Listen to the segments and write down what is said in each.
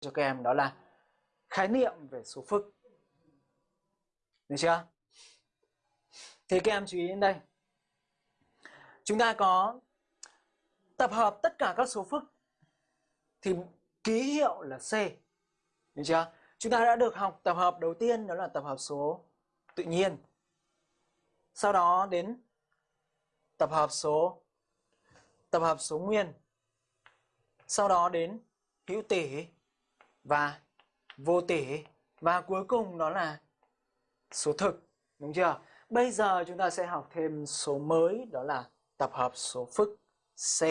cho các em, đó là khái niệm về số phức. Được chưa? Thì các em chú ý đến đây. Chúng ta có tập hợp tất cả các số phức thì ký hiệu là C. Được chưa? Chúng ta đã được học tập hợp đầu tiên, đó là tập hợp số tự nhiên. Sau đó đến tập hợp số, tập hợp số nguyên. Sau đó đến hữu tỉ và vô tỉ và cuối cùng đó là số thực, đúng chưa? Bây giờ chúng ta sẽ học thêm số mới đó là tập hợp số phức C.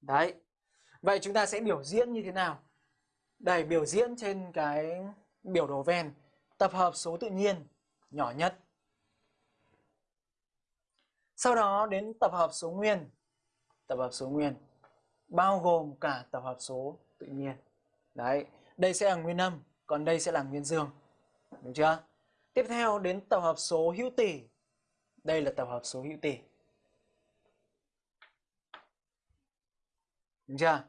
Đấy. Vậy chúng ta sẽ biểu diễn như thế nào? Đây, biểu diễn trên cái biểu đồ ven. Tập hợp số tự nhiên nhỏ nhất. Sau đó đến tập hợp số nguyên. Tập hợp số nguyên bao gồm cả tập hợp số tự nhiên. Đấy, đây sẽ là nguyên âm, còn đây sẽ là nguyên dương. Đúng chưa? Tiếp theo đến tập hợp số hữu tỉ, Đây là tập hợp số hữu tỉ, Đúng chưa?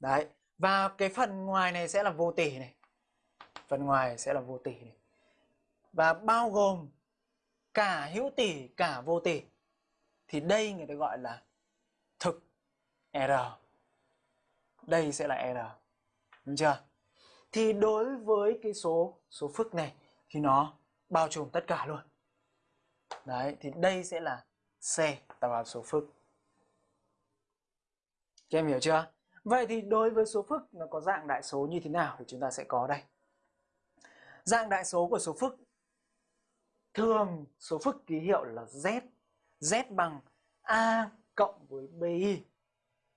Đấy. Và cái phần ngoài này sẽ là vô tỉ này. Phần ngoài sẽ là vô tỉ này. Và bao gồm cả hữu tỉ cả vô tỉ Thì đây người ta gọi là thực R. Đây sẽ là R. Đúng chưa? Thì đối với cái số số phức này thì nó bao trùm tất cả luôn. Đấy, thì đây sẽ là C, tập hợp số phức. Các em hiểu chưa? Vậy thì đối với số phức nó có dạng đại số như thế nào thì chúng ta sẽ có đây. Dạng đại số của số phức thường số phức ký hiệu là Z. Z bằng A cộng với BI.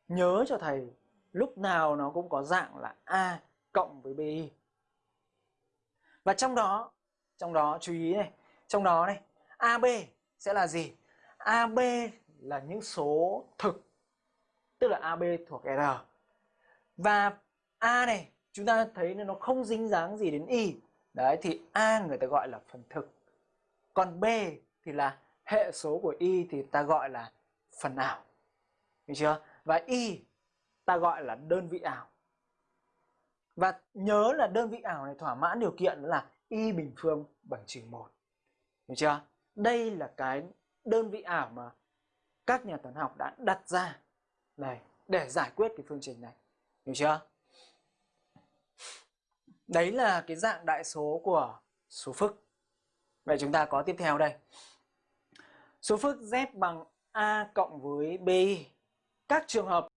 Nhớ cho thầy lúc nào nó cũng có dạng là A cộng với BI. Và trong đó, trong đó chú ý này, trong đó này, AB sẽ là gì? AB là những số thực, tức là AB thuộc R. Và A này, chúng ta thấy nó không dính dáng gì đến Y. Đấy, thì A người ta gọi là phần thực. Còn B thì là hệ số của Y thì ta gọi là phần ảo. Hiểu chưa? Và Y ta gọi là đơn vị ảo. Và nhớ là đơn vị ảo này thỏa mãn điều kiện là y bình phương bằng trừ 1. Hiểu chưa? Đây là cái đơn vị ảo mà các nhà toán học đã đặt ra này để giải quyết cái phương trình này. Hiểu chưa? Đấy là cái dạng đại số của số phức. Vậy chúng ta có tiếp theo đây. Số phức z bằng a cộng với b. Các trường hợp